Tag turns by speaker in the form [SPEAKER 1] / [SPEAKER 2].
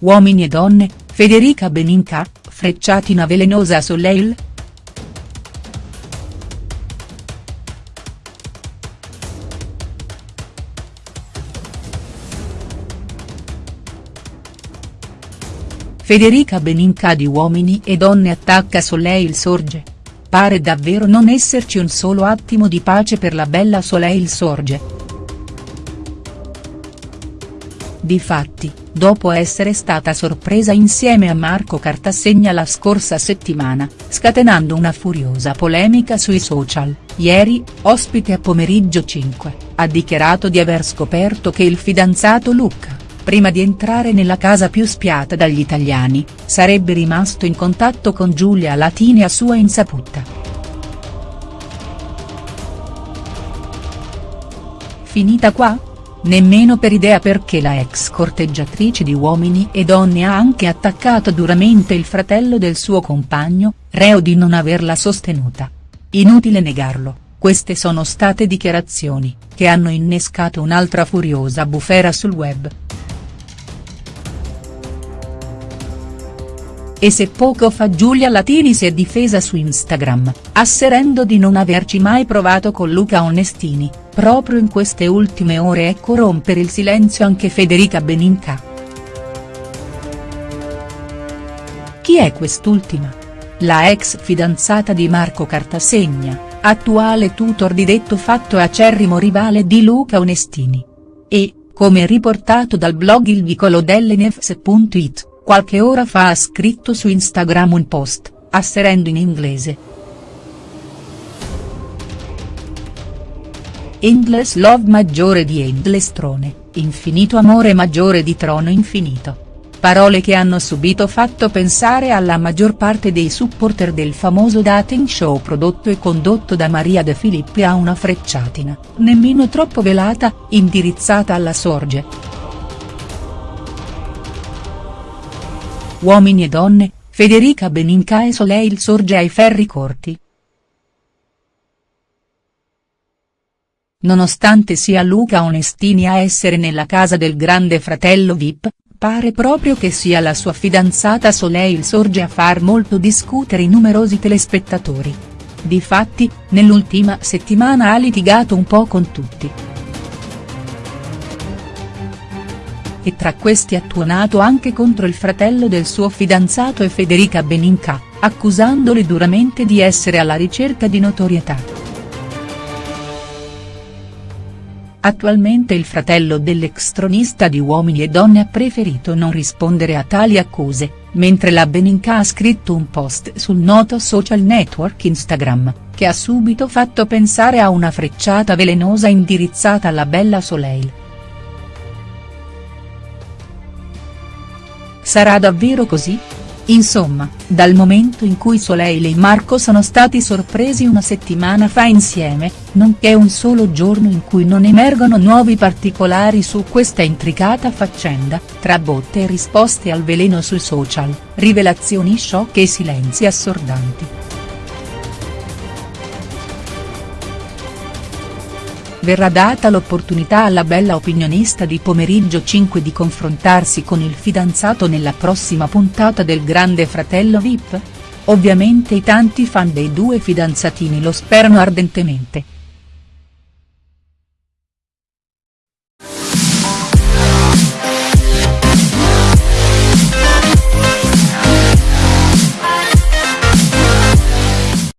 [SPEAKER 1] uomini e donne, Federica Beninca, frecciatina velenosa Soleil?. Federica Beninca di Uomini e Donne attacca Soleil Sorge. Pare davvero non esserci un solo attimo di pace per la bella Soleil Sorge. Difatti, dopo essere stata sorpresa insieme a Marco Cartasegna la scorsa settimana, scatenando una furiosa polemica sui social, ieri, ospite a Pomeriggio 5, ha dichiarato di aver scoperto che il fidanzato Luca prima di entrare nella casa più spiata dagli italiani, sarebbe rimasto in contatto con Giulia Latini a sua insaputa. Finita qua? Nemmeno per idea perché la ex corteggiatrice di Uomini e Donne ha anche attaccato duramente il fratello del suo compagno, reo di non averla sostenuta. Inutile negarlo, queste sono state dichiarazioni, che hanno innescato un'altra furiosa bufera sul web. E se poco fa Giulia Latini si è difesa su Instagram, asserendo di non averci mai provato con Luca Onestini, proprio in queste ultime ore ecco rompere il silenzio anche Federica Beninca. Chi è quest'ultima? La ex fidanzata di Marco Cartasegna, attuale tutor di detto fatto acerrimo rivale di Luca Onestini. E, come riportato dal blog il vicolo delle Nefs.it qualche ora fa ha scritto su Instagram un post, asserendo in inglese. Endless love maggiore di endless trone, infinito amore maggiore di trono infinito. Parole che hanno subito fatto pensare alla maggior parte dei supporter del famoso dating show prodotto e condotto da Maria De Filippi a una frecciatina, nemmeno troppo velata, indirizzata alla sorge. Uomini e donne, Federica Beninca e Soleil sorge ai ferri corti. Nonostante sia Luca Onestini a essere nella casa del grande fratello Vip, pare proprio che sia la sua fidanzata Soleil sorge a far molto discutere i numerosi telespettatori. Difatti, nell'ultima settimana ha litigato un po' con tutti. E tra questi ha tuonato anche contro il fratello del suo fidanzato e Federica Beninca, accusandoli duramente di essere alla ricerca di notorietà. Attualmente il fratello dell'ex tronista di Uomini e Donne ha preferito non rispondere a tali accuse, mentre la Beninca ha scritto un post sul noto social network Instagram, che ha subito fatto pensare a una frecciata velenosa indirizzata alla bella Soleil. Sarà davvero così? Insomma, dal momento in cui Soleil e Marco sono stati sorpresi una settimana fa insieme, non c'è un solo giorno in cui non emergono nuovi particolari su questa intricata faccenda, tra botte e risposte al veleno sui social, rivelazioni shock e silenzi assordanti. Verrà data l'opportunità alla bella opinionista di Pomeriggio 5 di confrontarsi con il fidanzato nella prossima puntata del Grande Fratello Vip? Ovviamente i tanti fan dei due fidanzatini lo sperano ardentemente.